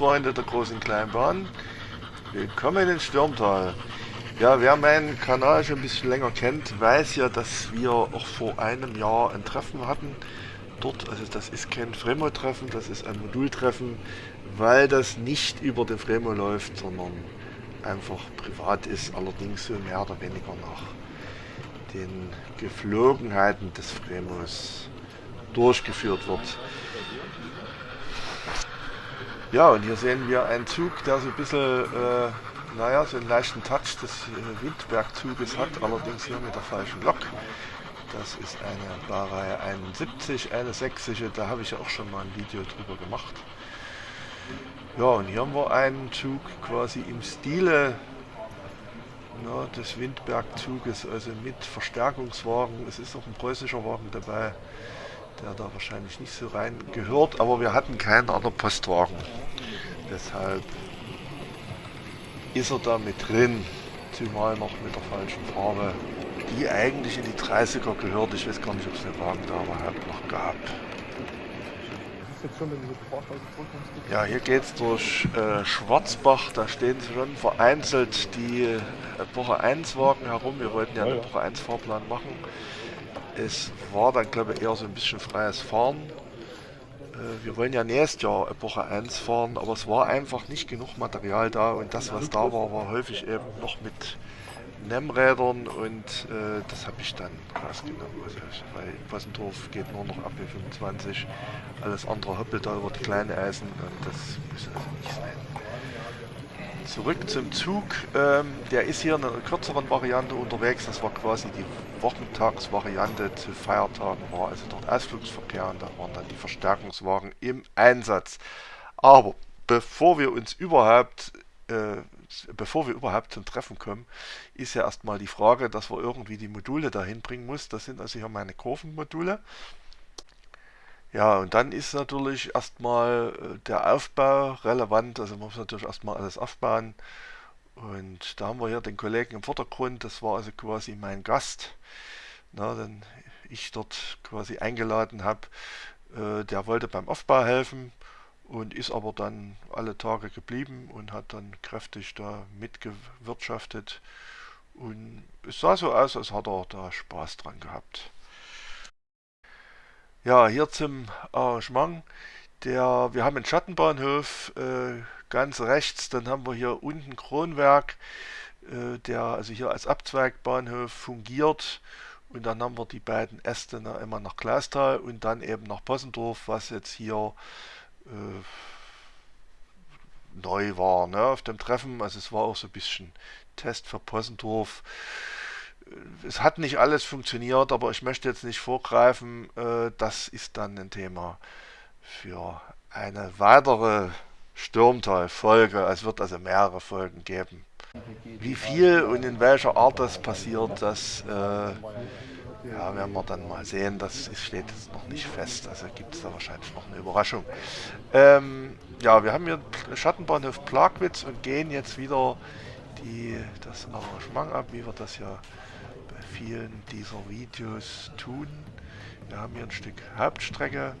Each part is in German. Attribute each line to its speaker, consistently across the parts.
Speaker 1: Freunde der großen Kleinbahn, willkommen in Stürmtal. Ja, wer meinen Kanal schon ein bisschen länger kennt, weiß ja, dass wir auch vor einem Jahr ein Treffen hatten. Dort, also das ist kein Fremo-Treffen, das ist ein Modultreffen, weil das nicht über den Fremo läuft, sondern einfach privat ist, allerdings so mehr oder weniger nach den Geflogenheiten des Fremos durchgeführt wird. Ja, und hier sehen wir einen Zug, der so ein bisschen, äh, naja, so einen leichten Touch des äh, Windbergzuges hat, allerdings hier mit der falschen Lok. Das ist eine Baureihe 71, eine sächsische, da habe ich ja auch schon mal ein Video drüber gemacht. Ja, und hier haben wir einen Zug quasi im Stile na, des Windbergzuges, also mit Verstärkungswagen. Es ist auch ein preußischer Wagen dabei der da wahrscheinlich nicht so rein gehört, aber wir hatten keinen anderen Postwagen. Deshalb ist er da mit drin, zumal noch mit der falschen Farbe, die eigentlich in die 30er gehört. Ich weiß gar nicht, ob es den Wagen da überhaupt noch gab. Ja, hier geht es durch äh, Schwarzbach, da stehen schon vereinzelt die Epoche 1 Wagen herum. Wir wollten ja einen Epoche 1 Fahrplan machen. Es war dann, glaube ich, eher so ein bisschen freies Fahren. Äh, wir wollen ja nächstes Jahr Epoche 1 fahren, aber es war einfach nicht genug Material da und das, was da war, war häufig eben noch mit NEM-Rädern und äh, das habe ich dann rausgenommen. Also, weil Possendorf geht nur noch ab 25, alles andere hoppelt da über die kleinen Eisen und das muss also nicht sein. Zurück zum Zug. Ähm, der ist hier in einer kürzeren Variante unterwegs. Das war quasi die Wochentagsvariante zu Feiertagen. War also dort Ausflugsverkehr und da waren dann die Verstärkungswagen im Einsatz. Aber bevor wir uns überhaupt äh, bevor wir überhaupt zum Treffen kommen, ist ja erstmal die Frage, dass wir irgendwie die Module dahin bringen muss. Das sind also hier meine Kurvenmodule. Ja, und dann ist natürlich erstmal äh, der Aufbau relevant. Also man muss natürlich erstmal alles aufbauen. Und da haben wir hier den Kollegen im Vordergrund. Das war also quasi mein Gast, na, den ich dort quasi eingeladen habe. Äh, der wollte beim Aufbau helfen und ist aber dann alle Tage geblieben und hat dann kräftig da mitgewirtschaftet. Und es sah so aus, als hat er da Spaß dran gehabt. Ja, hier zum Arrangement. Der, wir haben einen Schattenbahnhof äh, ganz rechts, dann haben wir hier unten Kronwerk, äh, der also hier als Abzweigbahnhof fungiert. Und dann haben wir die beiden Äste immer nach Glastal und dann eben nach Possendorf, was jetzt hier äh, neu war ne, auf dem Treffen. Also es war auch so ein bisschen Test für Possendorf es hat nicht alles funktioniert, aber ich möchte jetzt nicht vorgreifen. Äh, das ist dann ein Thema für eine weitere Stürmtal-Folge. Es wird also mehrere Folgen geben. Wie viel und in welcher Art das passiert, das äh, ja, werden wir dann mal sehen. Das steht jetzt noch nicht fest. Also gibt es da wahrscheinlich noch eine Überraschung. Ähm, ja, wir haben hier Schattenbahnhof Plagwitz und gehen jetzt wieder die, das Arrangement ab, wie wir das ja vielen dieser Videos tun. Wir haben hier ein Stück Hauptstrecke.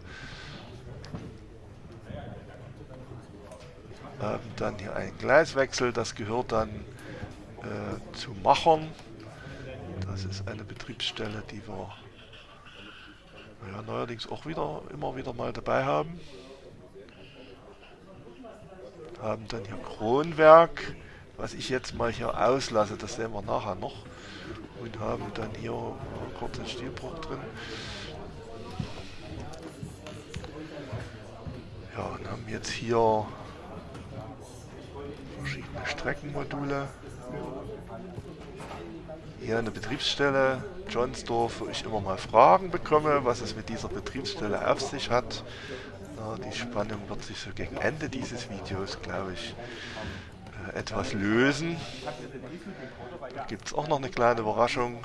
Speaker 1: Haben dann hier einen Gleiswechsel, das gehört dann äh, zu Machern. Das ist eine Betriebsstelle, die wir ja, neuerdings auch wieder immer wieder mal dabei haben. Haben dann hier Kronwerk, was ich jetzt mal hier auslasse, das sehen wir nachher noch und haben dann hier kurz einen Stilbruch drin. Ja, und haben jetzt hier verschiedene Streckenmodule. Hier eine Betriebsstelle, Johnsdorf, wo ich immer mal Fragen bekomme, was es mit dieser Betriebsstelle auf sich hat. Na, die Spannung wird sich so gegen Ende dieses Videos, glaube ich, etwas lösen. Da gibt es auch noch eine kleine Überraschung.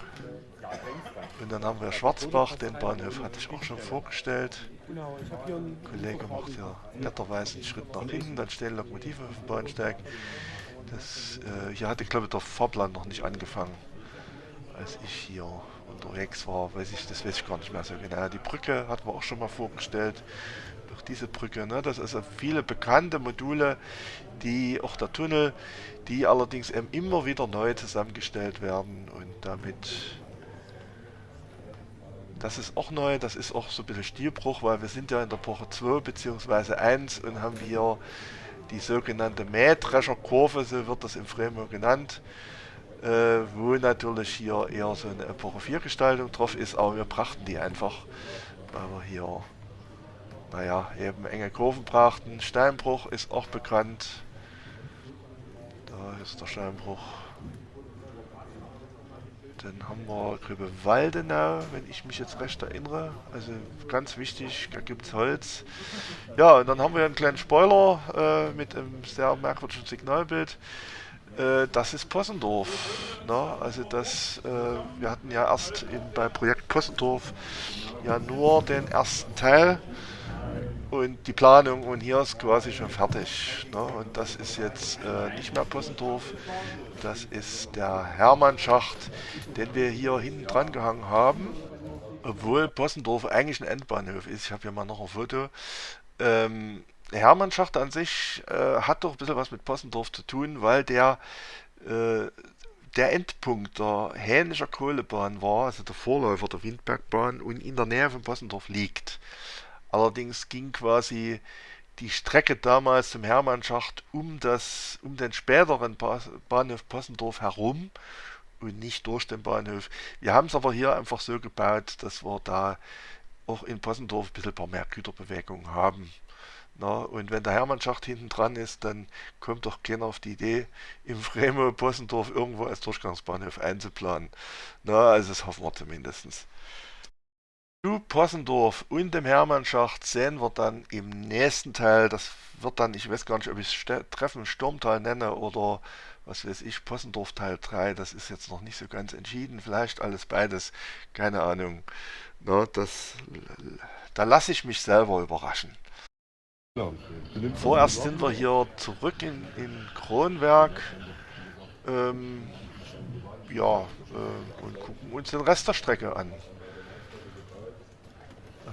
Speaker 1: Und dann haben wir Schwarzbach, den Bahnhof hatte ich auch schon vorgestellt. Der Kollege macht ja netterweise einen Schritt nach hinten, dann stehen Lokomotiven auf dem Bahnsteig. Das, äh, hier hatte, glaube ich, der Fahrplan noch nicht angefangen, als ich hier unterwegs war, weiß ich, das weiß ich gar nicht mehr so genau. Die Brücke hatten wir auch schon mal vorgestellt. Auch diese Brücke, ne? das ist also viele bekannte Module, die auch der Tunnel, die allerdings eben immer wieder neu zusammengestellt werden und damit das ist auch neu, das ist auch so ein bisschen Stilbruch, weil wir sind ja in der Epoche 2 bzw. 1 und haben hier die sogenannte Mähdrescherkurve, so wird das im Fremo genannt, äh, wo natürlich hier eher so eine Epoche 4 Gestaltung drauf ist, aber wir brachten die einfach, weil wir hier, naja, eben enge Kurven brachten. Steinbruch ist auch bekannt. Da ist der Steinbruch. Dann haben wir Waldenau, wenn ich mich jetzt recht erinnere. Also ganz wichtig, da gibt es Holz. Ja, und dann haben wir einen kleinen Spoiler äh, mit einem sehr merkwürdigen Signalbild. Äh, das ist Possendorf. Ne? Also das, äh, wir hatten ja erst in, bei Projekt Possendorf ja nur den ersten Teil und die Planung und hier ist quasi schon fertig. Ne? Und das ist jetzt äh, nicht mehr Possendorf, das ist der Hermannschacht, den wir hier hinten dran gehangen haben. Obwohl Possendorf eigentlich ein Endbahnhof ist. Ich habe hier mal noch ein Foto. Ähm, Hermannschacht an sich äh, hat doch ein bisschen was mit Possendorf zu tun, weil der äh, der Endpunkt der Hänischer Kohlebahn war, also der Vorläufer der Windbergbahn und in der Nähe von Possendorf liegt. Allerdings ging quasi die Strecke damals zum Hermannschacht um, das, um den späteren Bahnhof Possendorf herum und nicht durch den Bahnhof. Wir haben es aber hier einfach so gebaut, dass wir da auch in Possendorf ein bisschen paar mehr Güterbewegung haben. Na, und wenn der Hermannschacht hinten dran ist, dann kommt doch keiner auf die Idee, im Fremo Possendorf irgendwo als Durchgangsbahnhof einzuplanen. Na, also das hoffen wir zumindest. Zu Possendorf und dem Hermannschacht sehen wir dann im nächsten Teil, das wird dann, ich weiß gar nicht, ob ich es Treffen Sturmtal nenne oder was weiß ich, Possendorf Teil 3, das ist jetzt noch nicht so ganz entschieden, vielleicht alles beides, keine Ahnung. Na, das, da lasse ich mich selber überraschen. Vorerst sind wir hier zurück in, in Kronwerk. Ähm, ja, äh, und gucken uns den Rest der Strecke an.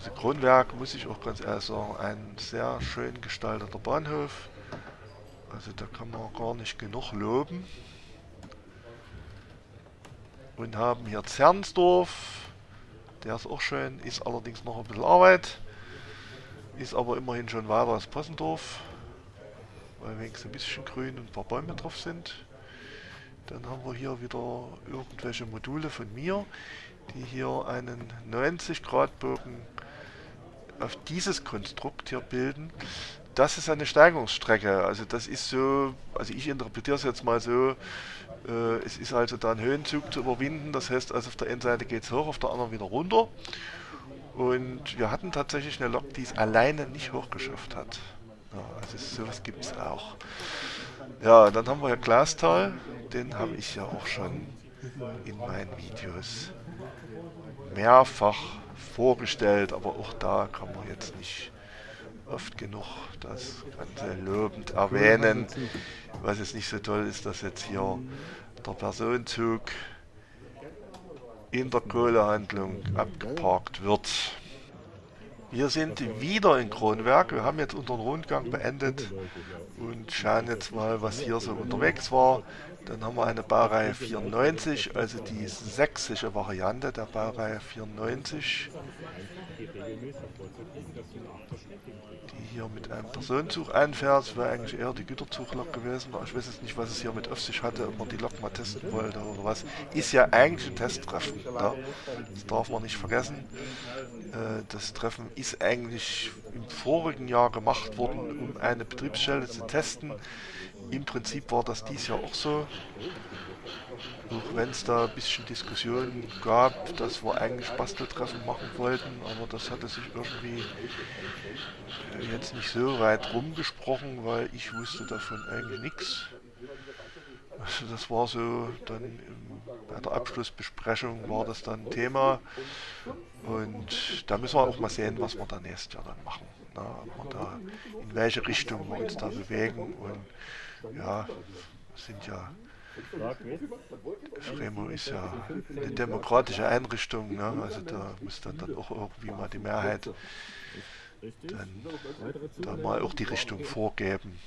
Speaker 1: Also Kronwerk, muss ich auch ganz ehrlich sagen, ein sehr schön gestalteter Bahnhof. Also da kann man gar nicht genug loben. Und haben hier Zernsdorf. Der ist auch schön, ist allerdings noch ein bisschen Arbeit. Ist aber immerhin schon weiter als Possendorf. Weil wenigstens ein bisschen grün und ein paar Bäume drauf sind. Dann haben wir hier wieder irgendwelche Module von mir, die hier einen 90 Grad Bogen auf dieses Konstrukt hier bilden. Das ist eine Steigungsstrecke. Also das ist so, also ich interpretiere es jetzt mal so, äh, es ist also da ein Höhenzug zu überwinden. Das heißt, also auf der einen Seite geht es hoch, auf der anderen wieder runter. Und wir hatten tatsächlich eine Lok, die es alleine nicht hochgeschafft hat. Ja, also sowas gibt es auch. Ja, dann haben wir ja Glastal. Den habe ich ja auch schon in meinen Videos mehrfach vorgestellt, aber auch da kann man jetzt nicht oft genug das Ganze lobend erwähnen. Was jetzt nicht so toll ist, dass jetzt hier der Personenzug in der Kohlehandlung abgeparkt wird. Wir sind wieder in Kronwerk. Wir haben jetzt unseren Rundgang beendet und schauen jetzt mal, was hier so unterwegs war. Dann haben wir eine Baureihe 94, also die sächsische Variante der Baureihe 94 die hier mit einem Personenzug einfährt. Das wäre eigentlich eher die Güterzuglok gewesen. Ich weiß jetzt nicht, was es hier mit auf sich hatte, ob man die Lok mal testen wollte oder was. Ist ja eigentlich ein Testtreffen. Ja? Das darf man nicht vergessen. Äh, das Treffen ist eigentlich im vorigen Jahr gemacht worden, um eine Betriebsstelle zu testen. Im Prinzip war das dies Jahr auch so. Auch wenn es da ein bisschen Diskussionen gab, dass wir eigentlich Basteltreffen machen wollten, aber das hatte sich irgendwie äh, jetzt nicht so weit rumgesprochen, weil ich wusste davon eigentlich nichts. Also das war so, dann bei der Abschlussbesprechung war das dann Thema und da müssen wir auch mal sehen, was wir da nächstes Jahr dann machen. Na, wir da, in welche Richtung wir uns da bewegen und ja, sind ja Fremo ist ja eine demokratische Einrichtung, ne? also da muss dann, dann auch irgendwie mal die Mehrheit dann da mal auch die Richtung vorgeben.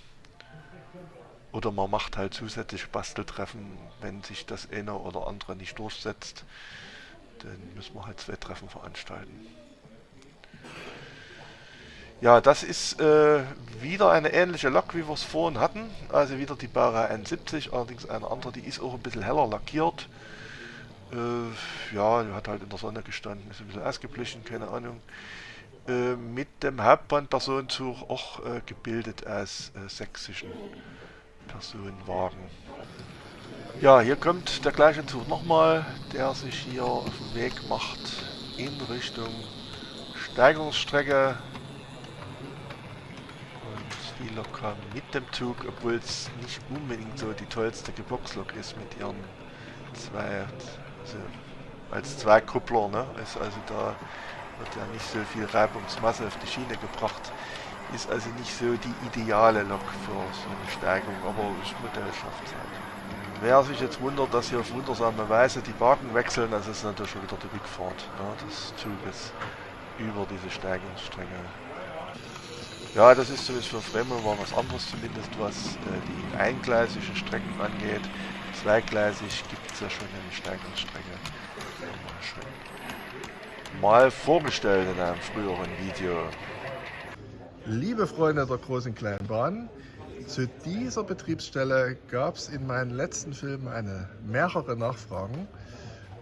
Speaker 1: Oder man macht halt zusätzliche Basteltreffen, wenn sich das eine oder andere nicht durchsetzt, dann müssen wir halt zwei Treffen veranstalten. Ja, das ist äh, wieder eine ähnliche Lok, wie wir es vorhin hatten. Also wieder die Baureihe 71, allerdings eine andere, die ist auch ein bisschen heller lackiert. Äh, ja, die hat halt in der Sonne gestanden, ist ein bisschen ausgeblichen, keine Ahnung. Äh, mit dem Hauptbahnpersonenzug auch äh, gebildet aus äh, sächsischen Personenwagen. Ja, hier kommt der gleiche Zug nochmal, der sich hier auf den Weg macht in Richtung Steigerungsstrecke locker mit dem Zug, obwohl es nicht unbedingt so die tollste Geboxlok ist mit ihren zwei, also als zwei Kuppler, ne? Ist also da wird ja nicht so viel Reibungsmasse auf die Schiene gebracht. Ist also nicht so die ideale Lok für so eine Steigung, aber das Modell schafft es halt. Wer sich jetzt wundert, dass hier auf wundersame Weise die Wagen wechseln, das ist natürlich schon wieder die Rückfahrt ne, des Zuges über diese Steigungsstrecke. Ja, das ist zumindest für Fremel war was anderes, zumindest was äh, die eingleisigen Strecken angeht. Zweigleisig gibt es ja schon eine Steigungsstrecke. Mal vorgestellt in einem früheren Video. Liebe Freunde der großen kleinen Bahn, zu dieser Betriebsstelle gab es in meinen letzten Filmen eine mehrere Nachfragen.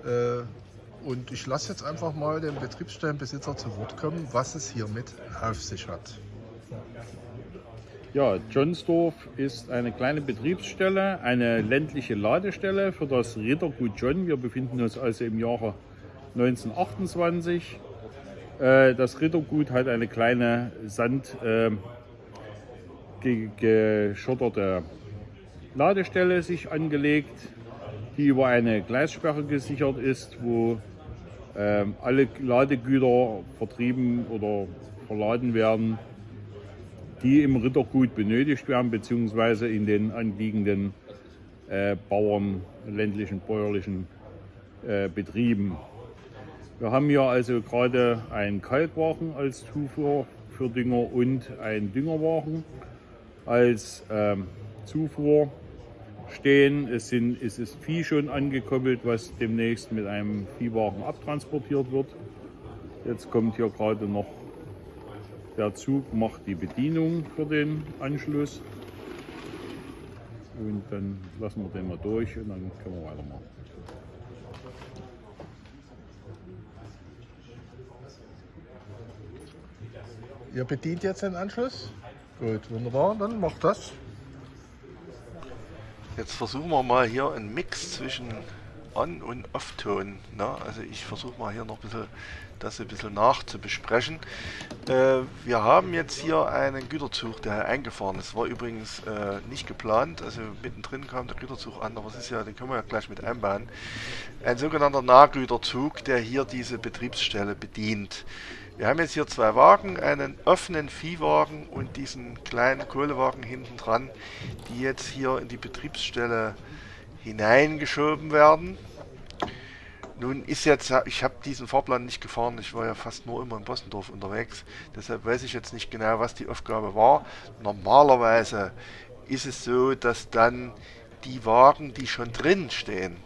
Speaker 1: Äh, und ich lasse jetzt einfach mal den Betriebsstellenbesitzer zu Wort kommen, was es hiermit auf sich hat.
Speaker 2: Ja, Johnsdorf ist eine kleine Betriebsstelle, eine ländliche Ladestelle für das Rittergut John. Wir befinden uns also im Jahre 1928. Äh, das Rittergut hat eine kleine sandgeschotterte Ladestelle sich angelegt, die über eine Gleissperre gesichert ist, wo ähm, alle Ladegüter vertrieben oder verladen werden die im Rittergut benötigt werden, beziehungsweise in den anliegenden äh, Bauern, ländlichen, bäuerlichen äh, Betrieben. Wir haben hier also gerade einen Kalkwagen als Zufuhr für Dünger und einen Düngerwagen als ähm, Zufuhr stehen. Es, sind, es ist Vieh schon angekoppelt, was demnächst mit einem Viehwagen abtransportiert wird. Jetzt kommt hier gerade noch der Zug macht die Bedienung für den Anschluss. Und dann lassen wir den mal durch und dann können wir weitermachen.
Speaker 1: Ihr bedient jetzt den Anschluss? Gut, wunderbar, dann macht das. Jetzt versuchen wir mal hier einen Mix zwischen On- und Off-Ton. Ne? Also ich versuche mal hier noch ein bisschen das ein bisschen nachzubesprechen. Äh, wir haben jetzt hier einen Güterzug, der eingefahren ist. War übrigens äh, nicht geplant, also mittendrin kam der Güterzug an, aber es ist ja, den können wir ja gleich mit einbauen. Ein sogenannter Nahgüterzug, der hier diese Betriebsstelle bedient. Wir haben jetzt hier zwei Wagen, einen offenen Viehwagen und diesen kleinen Kohlewagen hinten dran, die jetzt hier in die Betriebsstelle hineingeschoben werden. Nun ist jetzt, ich habe diesen Fahrplan nicht gefahren, ich war ja fast nur immer in Bossendorf unterwegs, deshalb weiß ich jetzt nicht genau, was die Aufgabe war. Normalerweise ist es so, dass dann die Wagen, die schon drin stehen,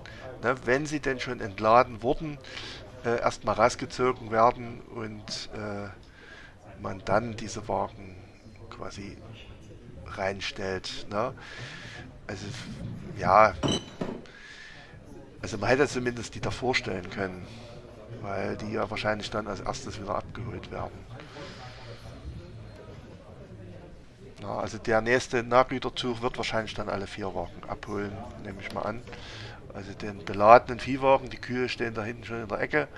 Speaker 1: ne, wenn sie denn schon entladen wurden, äh, erstmal rausgezogen werden und äh, man dann diese Wagen quasi reinstellt. Ne? Also ja, also man hätte zumindest die davor stellen können, weil die ja wahrscheinlich dann als erstes wieder abgeholt werden. Ja, also der nächste Nahgüterzug wird wahrscheinlich dann alle vier Wagen abholen, nehme ich mal an. Also den beladenen Viehwagen, die Kühe stehen da hinten schon in der Ecke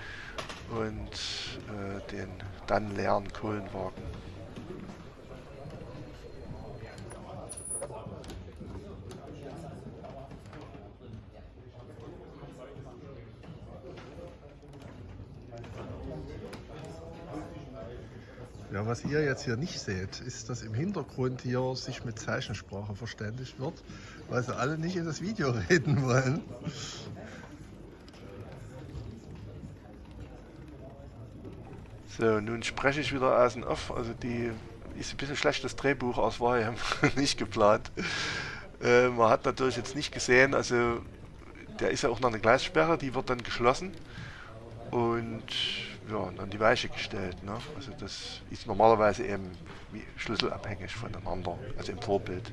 Speaker 1: und äh, den dann leeren Kohlenwagen.
Speaker 3: Ja, was ihr jetzt hier nicht seht, ist, dass im Hintergrund hier sich mit Zeichensprache verständigt wird, weil sie alle nicht in das Video reden wollen.
Speaker 1: So, nun spreche ich wieder aus dem Off. Also die ist ein bisschen schlechtes Drehbuch aus war ja nicht geplant. Äh, man hat natürlich jetzt nicht gesehen, also der ist ja auch noch eine Gleissperre, die wird dann geschlossen und ja, dann die Weiche gestellt. Ne? Also das ist normalerweise eben schlüsselabhängig voneinander, also im Vorbild.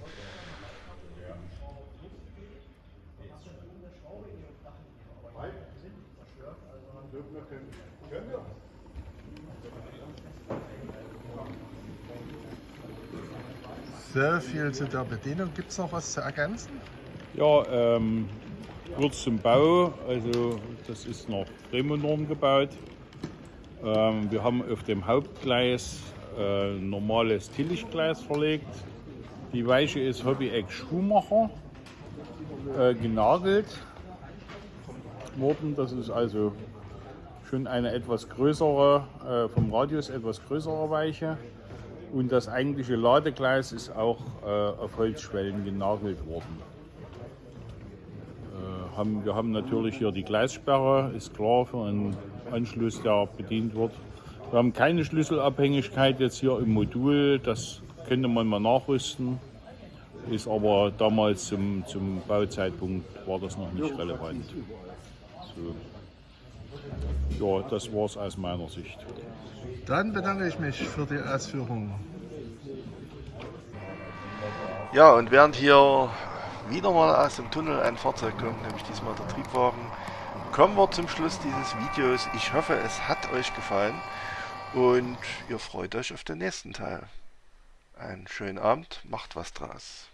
Speaker 3: So viel zu der Bedienung. Gibt es noch was zu ergänzen?
Speaker 2: Ja, ähm, kurz zum Bau. Also das ist nach Bremonorm gebaut. Ähm, wir haben auf dem Hauptgleis äh, normales Tillichgleis verlegt. Die Weiche ist Hobby-Eck Schuhmacher äh, genagelt worden. Das ist also schon eine etwas größere, äh, vom Radius etwas größere Weiche. Und das eigentliche Ladegleis ist auch äh, auf Holzschwellen genagelt worden. Äh, haben, wir haben natürlich hier die Gleissperre, ist klar für einen Anschluss, der bedient wird. Wir haben keine Schlüsselabhängigkeit jetzt hier im Modul, das könnte man mal nachrüsten, ist aber damals zum, zum Bauzeitpunkt war das noch nicht relevant. So. Ja, das war es aus meiner Sicht.
Speaker 3: Dann bedanke ich mich für die Ausführungen.
Speaker 1: Ja, und während hier wieder mal aus dem Tunnel ein Fahrzeug kommt, nämlich diesmal der Triebwagen, kommen wir zum Schluss dieses Videos. Ich hoffe, es hat euch gefallen und ihr freut euch auf den nächsten Teil. Einen schönen Abend, macht was draus.